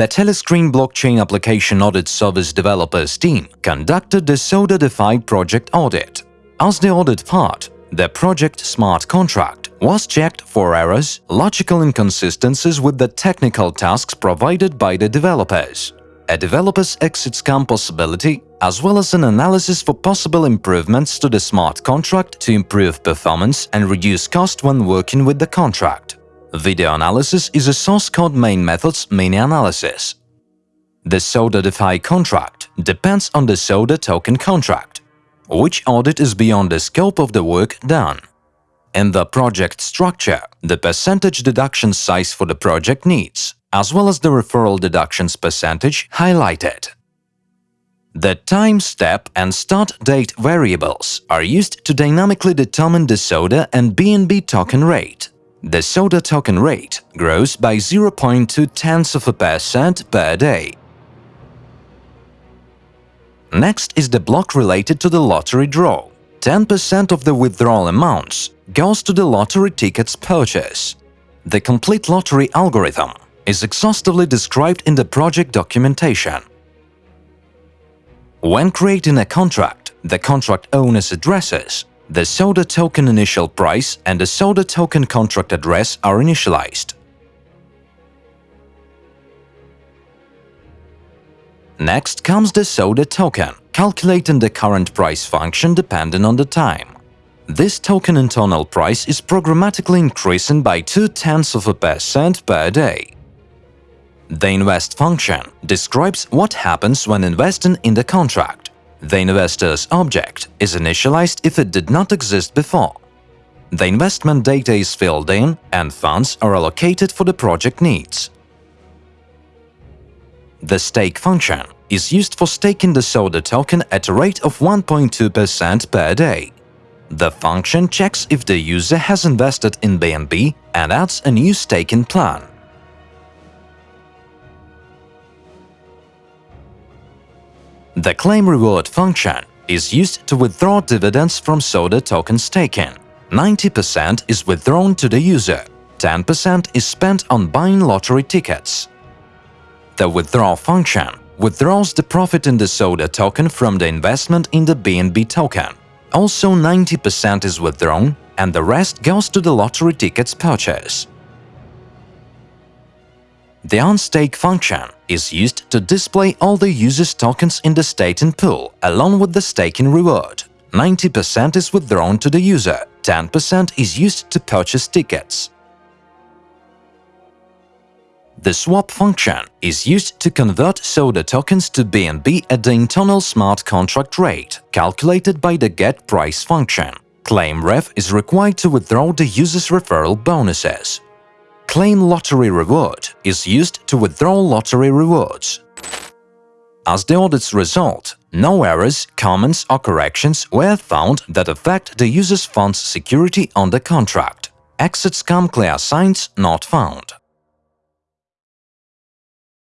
The Telescreen blockchain application audit service developers team conducted the SODA-DeFi project audit. As the audit part, the project smart contract was checked for errors, logical inconsistencies with the technical tasks provided by the developers, a developer's exit scam possibility, as well as an analysis for possible improvements to the smart contract to improve performance and reduce cost when working with the contract. Video analysis is a source code main method's mini-analysis. The SODA-DeFi contract depends on the SODA token contract, which audit is beyond the scope of the work done. In the project structure, the percentage deduction size for the project needs, as well as the referral deductions percentage highlighted. The time step and start date variables are used to dynamically determine the SODA and BNB token rate. The SODA token rate grows by 0.2 tenths of a percent per day. Next is the block related to the lottery draw. 10% of the withdrawal amounts goes to the lottery tickets purchase. The complete lottery algorithm is exhaustively described in the project documentation. When creating a contract, the contract owner's addresses, the SODA token initial price and the SODA token contract address are initialized. Next comes the SODA token, calculating the current price function depending on the time. This token internal price is programmatically increasing by 2 tenths of a percent per day. The invest function describes what happens when investing in the contract. The investor's object is initialized if it did not exist before. The investment data is filled in and funds are allocated for the project needs. The stake function is used for staking the SODA token at a rate of 1.2% per day. The function checks if the user has invested in BNB and adds a new staking plan. The claim reward function is used to withdraw dividends from SODA tokens taken. 90% is withdrawn to the user, 10% is spent on buying lottery tickets. The withdraw function withdraws the profit in the SODA token from the investment in the BNB token. Also 90% is withdrawn and the rest goes to the lottery tickets purchase. The onStake function is used to display all the user's tokens in the staking pool along with the staking reward. 90% is withdrawn to the user, 10% is used to purchase tickets. The swap function is used to convert SODA tokens to BNB at the internal smart contract rate, calculated by the getPrice function. ClaimRef is required to withdraw the user's referral bonuses. Claim Lottery Reward is used to withdraw lottery rewards. As the audit's result, no errors, comments or corrections were found that affect the user's fund's security on the contract. Exit scam clear signs not found.